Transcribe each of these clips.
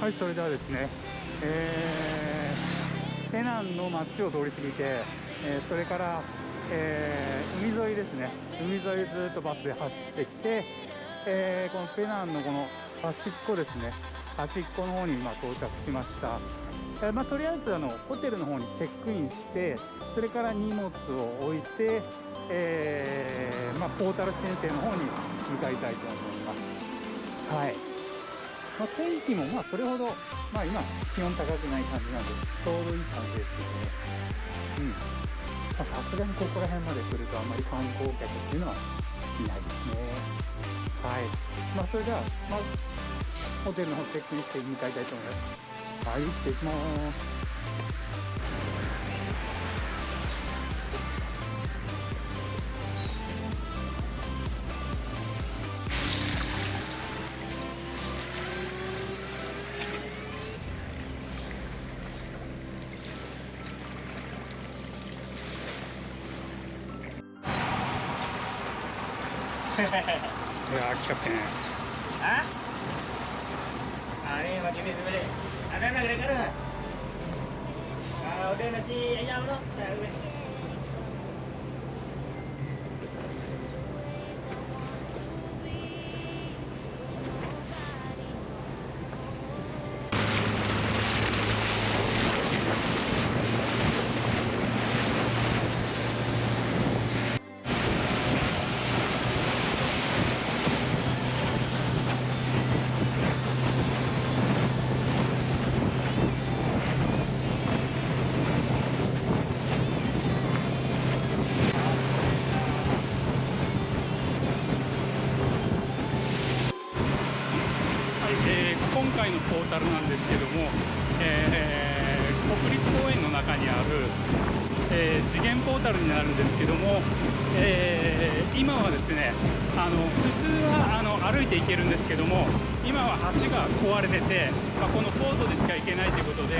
はいそれではですねえー、ペナンの街を通り過ぎて、えー、それから、えー、海沿いですね。海沿いずっとバスで走ってきて、えー、このペナンのこの端っこですね。端っこの方に今到着しました、え、まあ、とりあえずあのホテルの方にチェックインしてそれから荷物を置いて、えー、まあ、ポータル先生の方に向かいたいと思います。はい。まあ、天気もまあそれほど、まあ、今気温高くない感じなんでちょうどいい感じですけどねうん。さすがにここら辺まで来るとあんまり観光客っていうのはいないですね。はい。まあそれでは、まあ、ホテルの方チェックインして向かいたいと思います。はい行ってきます。Bukan balik. Ada nak kena-kena. Kalau ada nasi ayam tu Tak boleh. なるんですけども、えー、今はですねあの普通はあの歩いて行けるんですけども今は橋が壊れてて、まあ、このポートでしか行けないということで、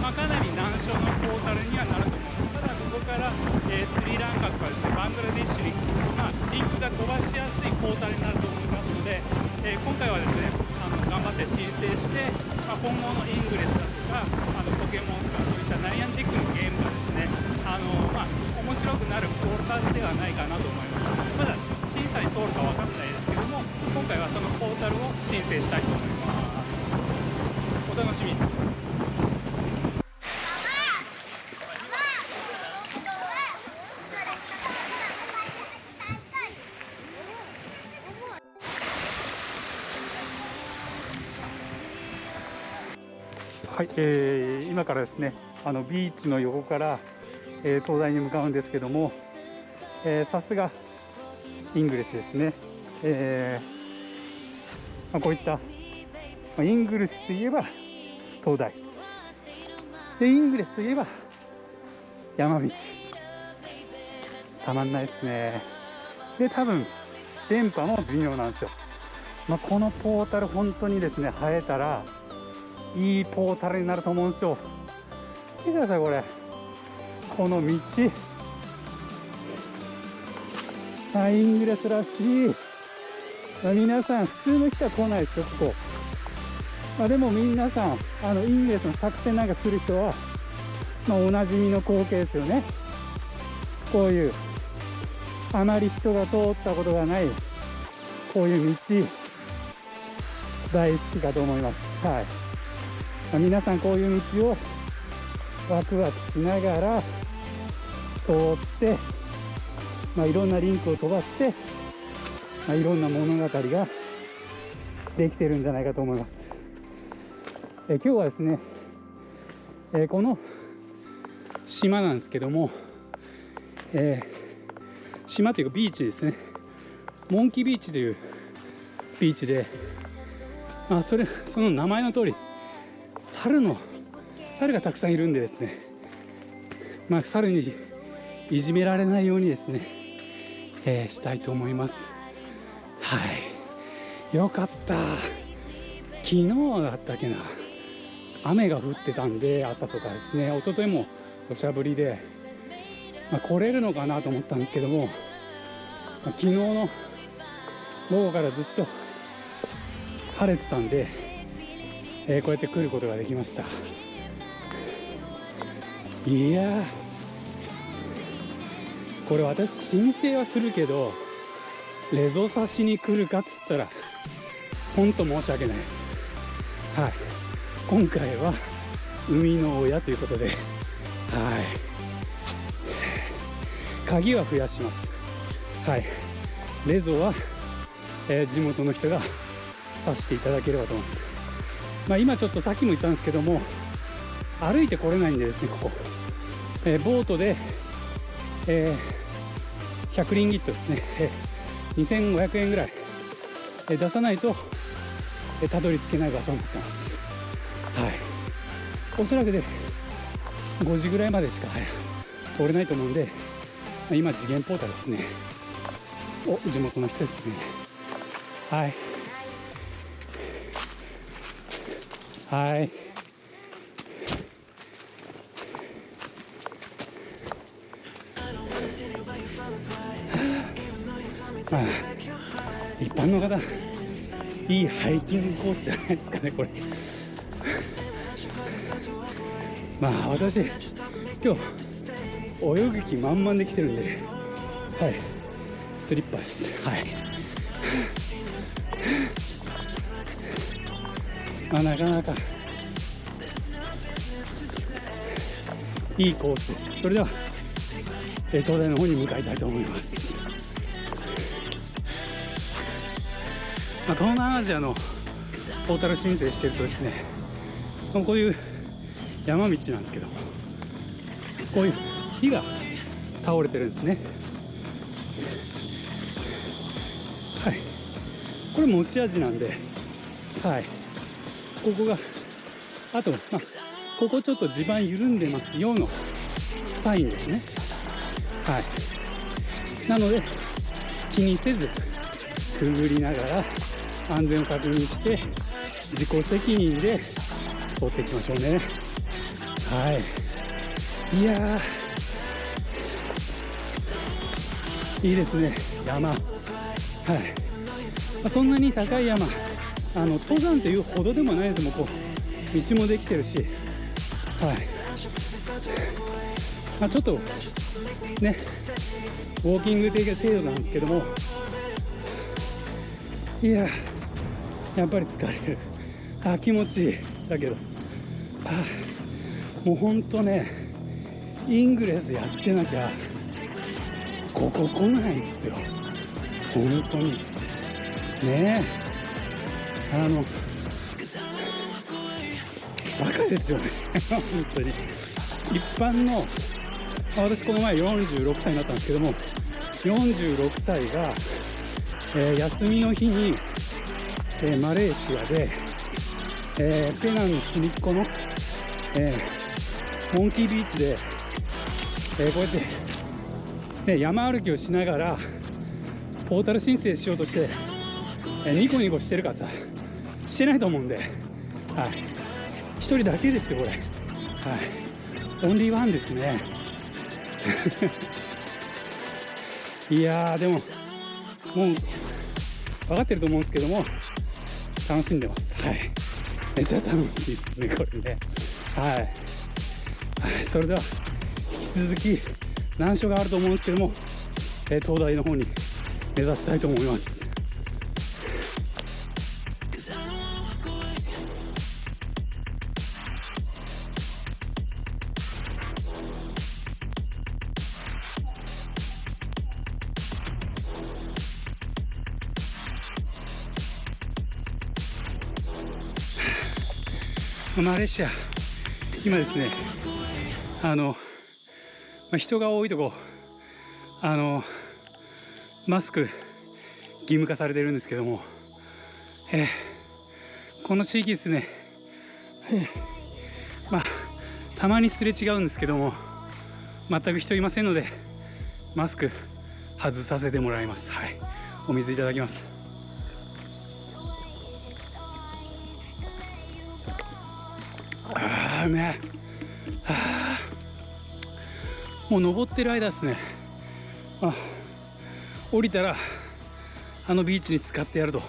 まあ、かなり難所のポータルにはなると思います。ただここから、えスリランカとかですねバングラディッシュに、まあ、リンクが飛ばしやすいポータルになると思いますので、え今回はですねあの頑張って申請して、ま、今後のイングレスだとかあのポケモンとかそういったナイアンティックのゲームがですねあの、まあ、面白くなるポータルではないかなと思いますまだ審査に通るか分かんないですけども今回はそのポータルを申請したいと思いますお楽しみにはい、えー、今からですねあのビーチの横から、えー、東大に向かうんですけども、えー、さすがイングレスですね、えーまあ、こういった、まあ、イングレスといえば東大。でイングレスといえば山道。たまんないですね。で多分電波も微妙なんですよ、まあ、このポータル本当にですね生えたらいいポータルになると思うんですよ。見てくださいこれ。この道。あイングレスらしい、まあ、皆さん普通の人は来ないですよここ、まあ、でも皆さんあのイングレスの作戦なんかする人は、まあ、おなじみの光景ですよね。こういうあまり人が通ったことがないこういう道大好きかと思います。はい。まあ、皆さんこういう道をワクワクしながら通って、まあ、いろんなリンクを飛ばして、まあ、いろんな物語ができてるんじゃないかと思います。え今日はですね、えこの島なんですけども、えー、島というかビーチですねモンキービーチというビーチで、まあ、それその名前の通り猿の猿がたくさんいるんでですねまあ猿にいじめられないようにですね、えー、したいと思います。はい。よかった。昨日だったっけな。雨が降ってたんで朝とかですね。一昨日も土砂降りで、まあ、来れるのかなと思ったんですけども、まあ、昨日の午後からずっと晴れてたんでえーこうやって来ることができました。いやー。これ私申請はするけどレゾ刺しに来るかっつったら本当申し訳ないです。はい。今回は海の親ということではい。鍵は増やします。はい。レゾは、えー地元の人が刺していただければと思います。まあ今ちょっとさっきも言ったんですけども歩いて来れないんでですねここ、えーボートで、えー100リンギットですね、えー2500円ぐらい、え出さないと、えたどり着けない場所になってます。はい。おそらくで5時ぐらいまでしか、通れないと思うんで、今次元ポータルですね。お地元の人ですね。はい。はい。まあ一般の方いいハイキングコースじゃないですかねこれ。まあ私今日泳ぐ気満々で来てるんではい。スリッパです。はい。まあなかなかいいコース。ですそれではえー東大の方に向かいたいと思いますまあ、東南アジアのポータル申請してるとですねまあこういう山道なんですけどこういう木が倒れてるんですね。はい。これ持ち味なんではい。ここがあと、まあ、ここちょっと地盤緩んでますよのサインですね。はい。なので気にせずくぐりながら安全を確認して自己責任で通っていきましょうね。はい。いやいいですね。山。はい、まあそんなに高い山。あの登山というほどでもないです。もこう道もできてるし。はい。まあ、ちょっとね。ウォーキング的な程度なんですけども。いややっぱり疲れる。あ気持ちいい。だけど。あもうほんとねイングレスやってなきゃここ来ないんですよ。本当に。ねえ。あのバカですよね。本当に。一般の私この前46歳になったんですけども46歳が、えー休みの日に、えーマレーシアで、えーペナンの隅っこの、えーモンキービーチで、えーこうやって、ね、山歩きをしながらポータル申請しようとして、えーニコニコしてるかさしてないと思うんで、はい、一人だけですよこれ、はい、オンリーワンですね。いやーでももう分かってると思うんですけども楽しんでます。はい。めっちゃ楽しいですねこれね。はい、はい、それでは引き続き難所があると思うんですけども、えー東大の方に目指したいと思いますマレーシア今ですねあの、まあ、人が多いとこあのマスク義務化されてるんですけども、えーこの地域ですね、えーまあたまにすれ違うんですけども全く人いませんのでマスク外させてもらいます。はい。お水いただきます。あーうめえはあ。もう登ってる間ですね。あ降りたらあのビーチに使ってやると。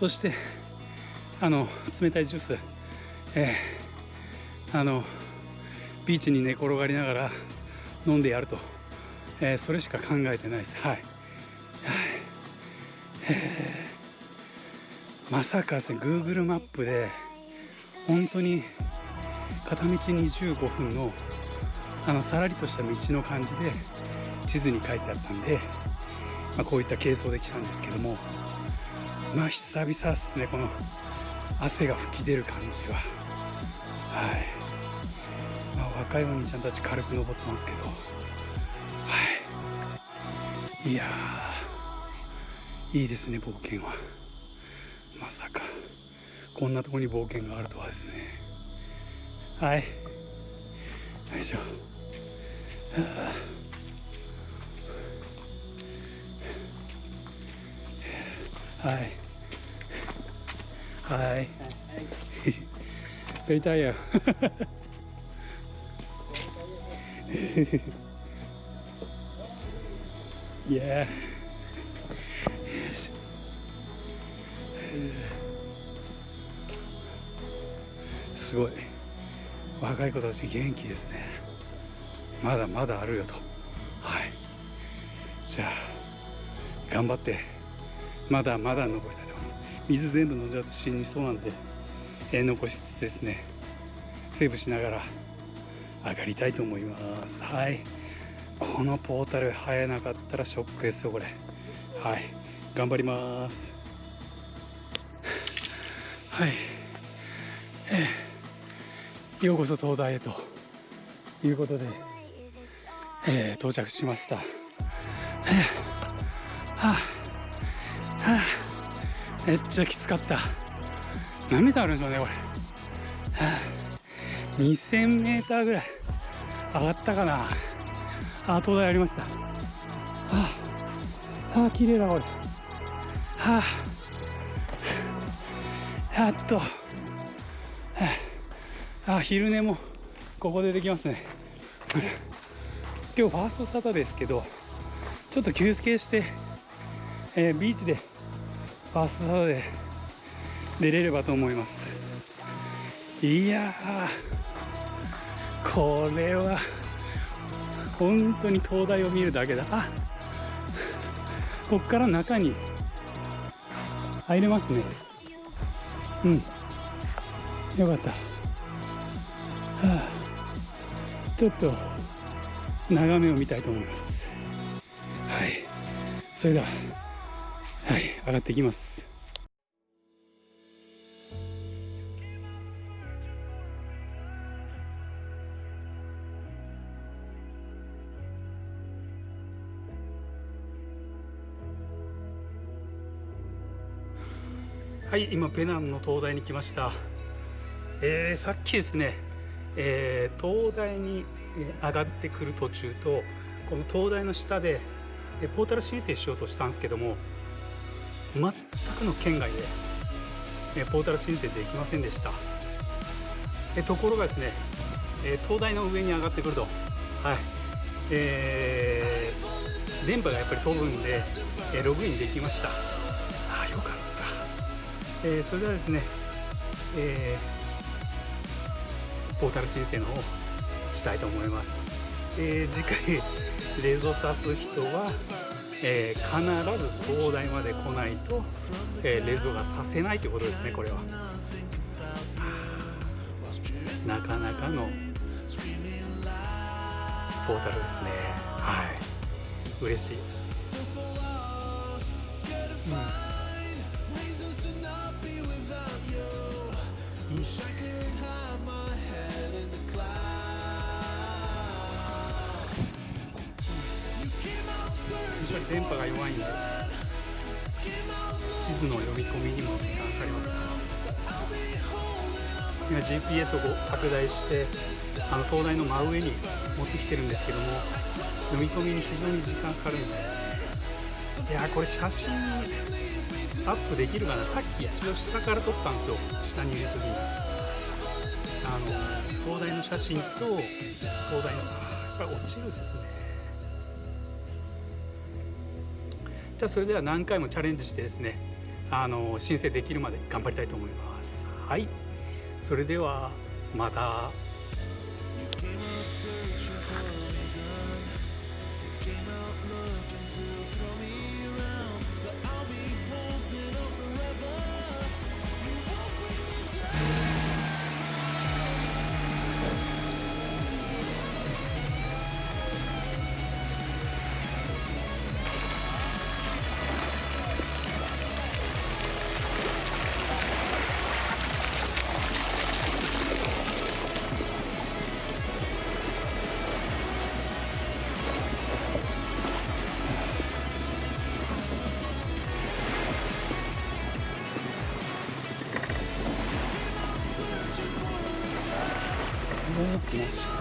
そしてあの冷たいジュース。えー、あのビーチに寝転がりながら飲んでやると、えー、それしか考えてないです。はい、はい。えー、まさかですね Google マップで本当に片道25分のあのさらりとした道の感じで地図に書いてあったんで、まあ、こういった軽装で来たんですけどもまあ久々ですねこの汗が吹き出る感じは。はい、まあ、若いお兄ちゃんたち軽く登ってますけど。はい。いやいいですね冒険は。まさかこんなとこに冒険があるとはですね。はい。よいしょはい。はい。very tired yeah すごい若い子たち元気ですね。まだまだあるよと。はい。じゃあ頑張ってまだまだ登りたいと思います。水全部飲んじゃうと死にそうなんで、えー、残しつつですね。セーブしながら上がりたいと思います。はい。このポータル生えなかったらショックですよこれ。はい。頑張ります。はい。えー、ようこそ東大へということで、えー、到着しました、えー、はあはあ、めっちゃきつかった。何メートルあるんでしょうねこれ、はあ、2000メーターぐらい。上がったかな。あ東大ありました。はあはあ綺麗だこれ。はあやっと、あ、昼寝もここでできますね。今日ファーストサタですけどちょっと休憩して、えー、ビーチでファーストサタで出れればと思います。いやこれは本当に灯台を見るだけだ。あこっから中に入れますね。うん。よかった、はあ、ちょっと眺めを見たいと思います。はい。それでははい上がっていきます。はい今ペナンの灯台に来ました。えー、さっきですね、えー、灯台に上がってくる途中とこの灯台の下でポータル申請しようとしたんですけども全くの県外でポータル申請できませんでした。ところがですね灯台の上に上がってくるとはい。えー、電波がやっぱり飛ぶんでログインできました。ああよかった。えー、それではですね、えー、ポータル申請の方したいと思います、えー、次回レゾさす人は、え必ず東大まで来ないと、えレゾがさせないということですねこれは。なかなかのポータルですね。はい。嬉しい、うん。ぱり電波が弱いんで地図の読み込みにも時間かかります今 GPS を拡大してあの灯台の真上に持ってきてるんですけども読み込みに非常に時間かかるんでいやこれ写真アップできるかな。さっき一応下から撮ったんですよ。下にいる時に。あの灯台の写真と灯台のあやっぱり落ちるっすね。じゃあそれでは何回もチャレンジしてですねあの申請できるまで頑張りたいと思いますはいそれではまた。も